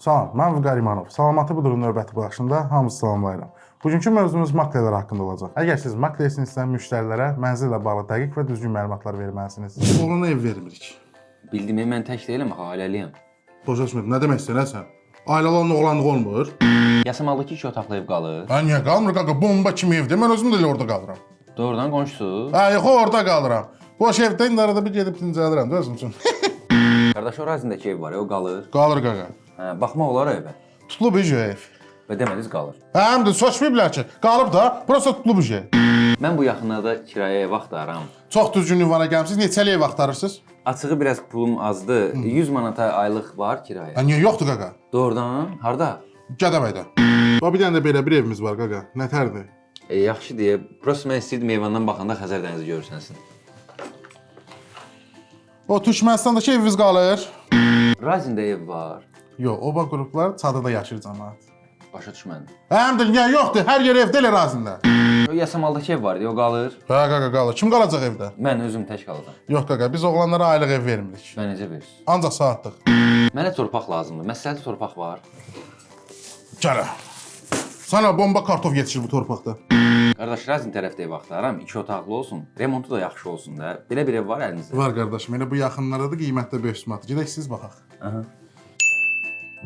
Salam, mən Vüqar İmanov. Salamatı budurun növbəti baxışında hamınızı salamlayıram. Bugünkü mövzumuz maklerlər haqqında olacaq. Əgər siz maklersinizsə, müştərilərə mənzillə bağlı dəqiq və düzgün məlumatlar verməlisiniz. Oğlana ev vermirik. Bildiyimi mən tək deyiləm, axı ailəliyəm. Başa düşmədim. Nə demək istəyirsən? Ailələrlə oğlanlıq olmur. Yasamalda iki otaqlı ev qalır. Hə, niyə qalmır qaqa? Bomba kimi evdir. Mən özüm də elə orada qalıram. Doğrudan qonşusu. Hə, yox, orada qalıram. Boş evdə indi arada bir gedib dincəlirəm, özüm üçün. Qardaş o ərazindəki ev var, ya, o qalır. qalır qaqa. Hə, baxmaq olar evə. Tutulub iş ev. Və demədiniz qalır. Hə, həm də soçmayıblar ki, qalıb da, burası tutulub iş. Mən bu yaxınlarda kirayəyə ev axtarıram. Çox düzgün ünvana gəlmisiniz. Neçəli ev axtarırsınız? Açığı biraz pulum azdı. 100 manata aylıq var kirayə. Hə, niyə yoxdur qaqa? Doğrudan? Harda? Gədəbəydə. Bax bir dənə də belə bir evimiz var qaqa. Nətərdir? E, yaxşı deyə. Prosta mən istəyirdim eyvandan baxanda Xəzər dənizi görürsənsin. O Türkmənistandakı evimiz qalır. Razində ev var. Yox, oba qruplar çadırda yaşayır cəmaət. Başa düşmədim. Həm də niyə yoxdur? Hər yer evdə elə razında. Yasamaldakı ev var, ya, o qalır. Hə qaqa qalır. Kim qalacaq evdə? Mən özüm tək qalacam. Yox qaqa, biz oğlanlara aylıq ev vermirik. Mən necə verirsiniz? Ancaq saatlıq. Mənə torpaq lazımdır. Məsləhətli torpaq var. Gələ. Sana bomba kartof yetişir bu torpaqda. Qardaş, Razin tərəfdə ev axtarıram. 2 otaqlı olsun. Remontu da yaxşı olsun da. Belə bir ev var əlinizdə. Var qardaşım, elə bu yaxınlarda da qiymətdə 500 manat. Gedək siz baxaq. Aha.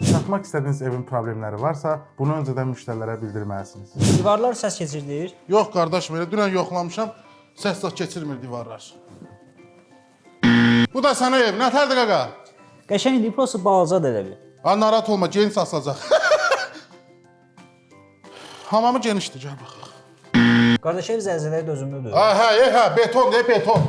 Satmaq istədiyiniz evin problemləri varsa, bunu öncədən müştərilərə bildirməlisiniz. Divarlar səs keçirdir. Yox qardaşım, elə dünən yoxlamışam. Səs zad keçirmir divarlar. Bu da sənə ev. Nətərdir qaqa? Qəşəngdir, prosta balacadır elə bir. Ha narahat olma, geniş asılacaq. Hamamı genişdir, gəl baxaq. Qardaş ev zəlzələyə dözümlüdür. Hə, e, hə, beton, de, beton.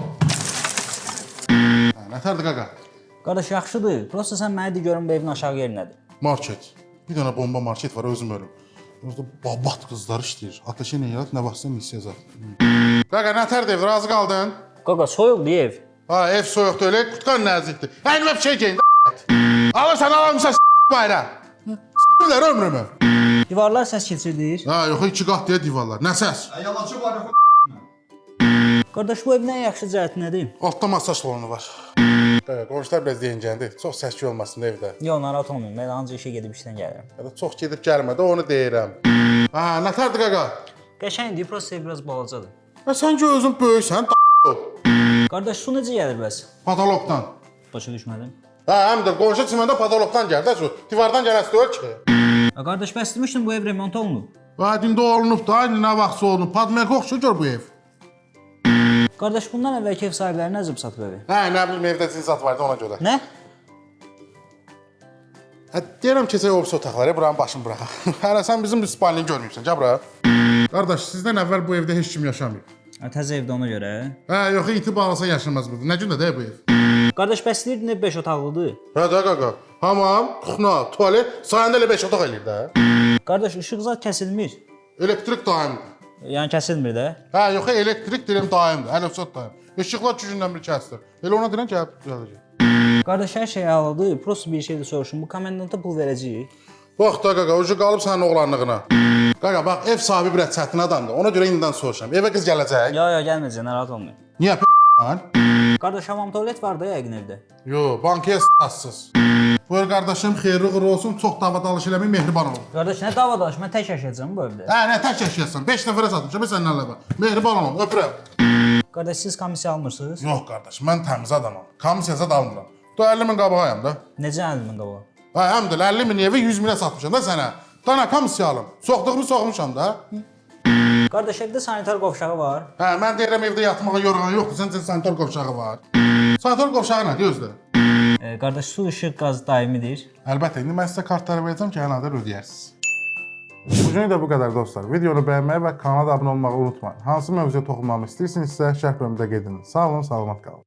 Hə, nətərdir qaqa? Qardaş yaxşıdır. Prosta sən mənə de görüm bu evin aşağı yeri nədir? Market. Bir dənə bomba market var, özüm ölüm. Orada babat qızlar işləyir. Ateşə nə yarat, nə vaxtsa zat. Qaqa, nətərdir ev, razı qaldın? Qaqa soyuqdur ev. Ha, ev soyuqdur, elə qutqan nəzikdir. Əynimə bir şey geyin, Alırsan, alamırsan, s*** bayra. S***lər ömrümü. Divarlar səs keçirdir. Ha, yox, iki qat deyə divarlar. Nə səs? Yalancı var yox. Qardaş bu evin ən yaxşı cəhəti nədir? Altda masaj salonu var. Qonşular biraz deyincəndir. Çox səs-küy olmasın evdə. Yox, narahat olmayın. Mən ancaq işə gedib işdən gəlirəm. Ya da çox gedib gəlmə də onu deyirəm. Ha, nətərdir qaqa? Qəşəngdir, prosta biraz balacadır. Ha, sən ki özün böyüksən, Qardaş su necə gəlir bəs? patologdan. Başa düşmədim. Hə, həm də qonşu çiməndə patologdan gəlir də su. Divardan gələsi deyil ki. Ha, qardaş bəs demişdin bu ev remont olunub. Və indi olunub da, indi nə vaxtsa olunub. Padmerk oxşur gör bu ev. Qardaş bundan əvvəlki ev sahibləri nə zıb satıb evi? Hə, nə bilim evdə zizat vardı ona görə. Nə? Hə, deyirəm keçək ofis otaqlara, buranın başını buraxaq. Hələ sən bizim bir spalini görməyibsən, gəl bura. Qardaş, sizdən əvvəl bu evdə heç kim yaşamayıb. Ha, təzə evdə ona görə. Hə, yox, itibarlısa yaşamaz burada. Nə gündə də bu ev? Qardaş bəs deyirdin ev 5 otaqlıdır. Hə, də qaqa. Hamam, kuxna, tualet, sayəndə elə 5 otaq eləyir də. Qardaş işıq zat kəsilmir. Elektrik daimdir. Yəni kəsilmir də. Hə, yox, elektrik deyirəm daimdir. Əlifsat daim. Işıqlar 2 gündən bir kəsilir. Elə ona deyirəm ki, hə, düzələcək. Qardaş hər şey əladır. Prosta bir şey də soruşum. Bu komendanta pul verəcəyik. Bax da qaqa, ucu qalıb sənin oğlanlığına. Qaqa, bax, ev sahibi biraz çətin adamdır. Ona görə indidən soruşam. Evə qız gələcək. Ya ya gəlməyəcək, narahat olmayın. Niyə p***lan? Qardaş hamam tualet var da yəqin evdə. Yo, bankaya s***sız. Buyur qardaşım, xeyirli uğurlu olsun. Çox davadalış eləməyin, mehriban olun. Qardaş nə davadaş? Mən tək yaşayacağam bu evdə. Hə, nə tək yaşayasın? 5 nəfərə satmışam, səndən əlavə. Mehriban olun, öpürəm. Qardaş siz komissiya almırsınız? Yox qardaş, mən təmiz adamam. Komissiya zad almıram. Da 50 min qabağayam da. Necə əlimin qabağa? Hə, həm də 50 min evi 100 minə satmışam da sənə. Dana komissiya alım. Soxduğumu soxmuşam da. Qardaş evdə sanitar qovşağı var. Hə, mən deyirəm evdə yatmağa yorğan yoxdur, sənin üçün sanitar qovşağı var. Sanitar qovşağı nədir özdə? E, qardaş su, işıq, qaz daimidir. Əlbəttə, indi mən sizə kartları verəcəm ki, hənada ödəyərsiniz. Bugün də bu qədər dostlar. Videonu bəyənməyi və kanala abunə olmağı unutmayın. Hansı mövzuya toxunmamı istəyirsinizsə, şərh bölümündə qeyd edin. Sağ olun, salamat qalın.